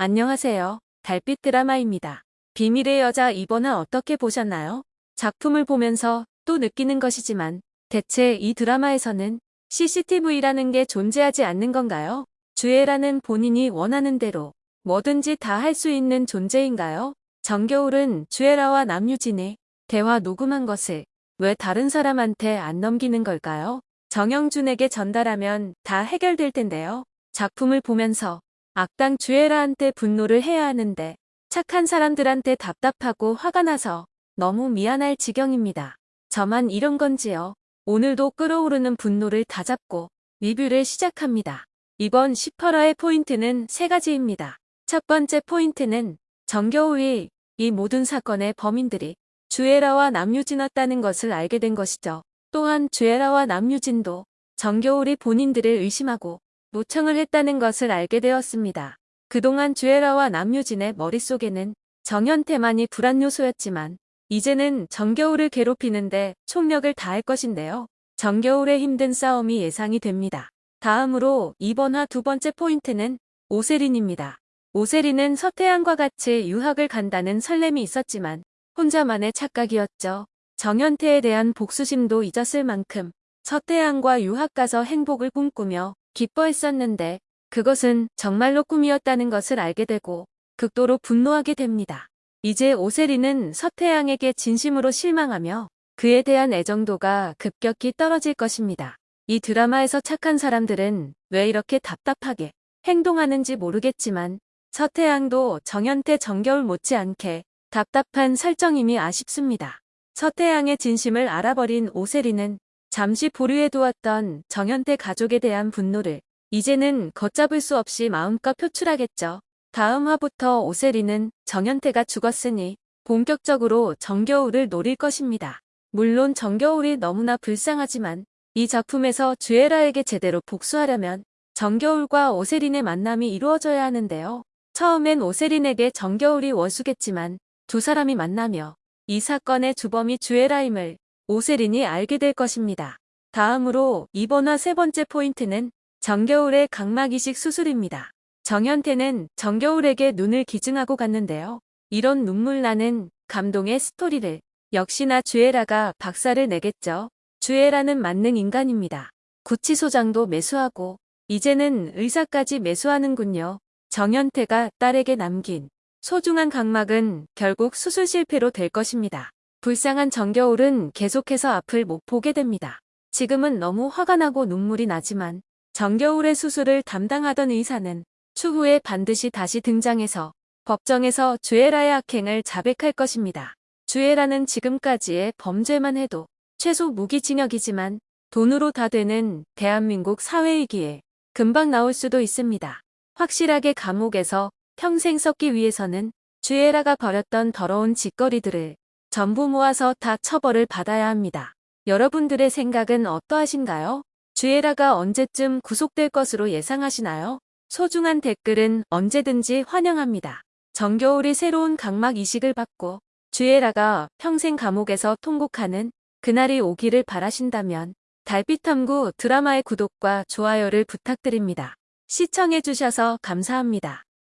안녕하세요. 달빛 드라마입니다. 비밀의 여자 이번은 어떻게 보셨나요? 작품을 보면서 또 느끼는 것이지만 대체 이 드라마에서는 CCTV라는 게 존재하지 않는 건가요? 주애라는 본인이 원하는 대로 뭐든지 다 할 수 있는 존재인가요? 정겨울은 주애라와 남유진의 대화 녹음한 것을 왜 다른 사람한테 안 넘기는 걸까요? 정영준에게 전달하면 다 해결될 텐데요. 작품을 보면서 악당 주애라한테 분노를 해야 하는데 착한 사람들한테 답답하고 화가 나서 너무 미안할 지경입니다. 저만 이런 건지요. 오늘도 끓어오르는 분노를 다잡고 리뷰를 시작합니다. 이번 18화의 포인트는 세 가지입니다. 첫 번째 포인트는 정겨울이 이 모든 사건의 범인들이 주애라와 남유진이었다는 것을 알게 된 것이죠. 또한 주애라와 남유진도 정겨울이 본인들을 의심하고 모청을 했다는 것을 알게 되었습니다. 그동안 주애라와 남유진의 머릿속에는 정현태만이 불안 요소였지만 이제는 정겨울을 괴롭히는데 총력을 다할 것인데요. 정겨울의 힘든 싸움이 예상이 됩니다. 다음으로 이번화 두 번째 포인트는 오세린입니다. 오세린은 서태양과 같이 유학을 간다는 설렘이 있었지만 혼자만의 착각이었죠. 정현태에 대한 복수심도 잊었을 만큼 서태양과 유학 가서 행복을 꿈꾸며 기뻐했었는데 그것은 정말로 꿈이었다는 것을 알게 되고 극도로 분노하게 됩니다. 이제 오세리는 서태양에게 진심으로 실망하며 그에 대한 애정도가 급격히 떨어질 것입니다. 이 드라마에서 착한 사람들은 왜 이렇게 답답하게 행동하는지 모르겠지만 서태양도 정현태 정겨울 못지않게 답답한 설정임이 아쉽습니다. 서태양의 진심을 알아버린 오세리는 잠시 보류해두었던 정현태 가족에 대한 분노를 이제는 걷잡을 수 없이 마음껏 표출하겠죠. 다음 화부터 오세리는 정현태가 죽었으니 본격적으로 정겨울을 노릴 것입니다. 물론 정겨울이 너무나 불쌍하지만 이 작품에서 주애라에게 제대로 복수하려면 정겨울과 오세린의 만남이 이루어져야 하는데요. 처음엔 오세린에게 정겨울이 원수겠지만 두 사람이 만나며 이 사건의 주범이 주애라임을 오세린이 알게 될 것입니다. 다음으로 이번화 세 번째 포인트는 정겨울의 각막 이식 수술입니다. 정현태는 정겨울에게 눈을 기증하고 갔는데요. 이런 눈물 나는 감동의 스토리를 역시나 주애라가 박살을 내겠죠. 주애라는 만능 인간입니다. 구치소장도 매수하고 이제는 의사까지 매수하는군요. 정현태가 딸에게 남긴 소중한 각막은 결국 수술 실패로 될 것입니다. 불쌍한 정겨울은 계속해서 앞을 못 보게 됩니다. 지금은 너무 화가 나고 눈물이 나지만 정겨울의 수술을 담당하던 의사는 추후에 반드시 다시 등장해서 법정에서 주애라의 악행을 자백할 것입니다. 주애라는 지금까지의 범죄만 해도 최소 무기징역이지만 돈으로 다 되는 대한민국 사회이기에 금방 나올 수도 있습니다. 확실하게 감옥에서 평생 썩기 위해서는 주애라가 벌였던 더러운 짓거리들을 전부 모아서 다 처벌을 받아야 합니다. 여러분들의 생각은 어떠하신가요? 주애라가 언제쯤 구속될 것으로 예상하시나요? 소중한 댓글은 언제든지 환영합니다. 정겨울이 새로운 각막 이식을 받고 주애라가 평생 감옥에서 통곡하는 그날이 오기를 바라신다면 달빛탐구 드라마의 구독과 좋아요를 부탁드립니다. 시청해주셔서 감사합니다.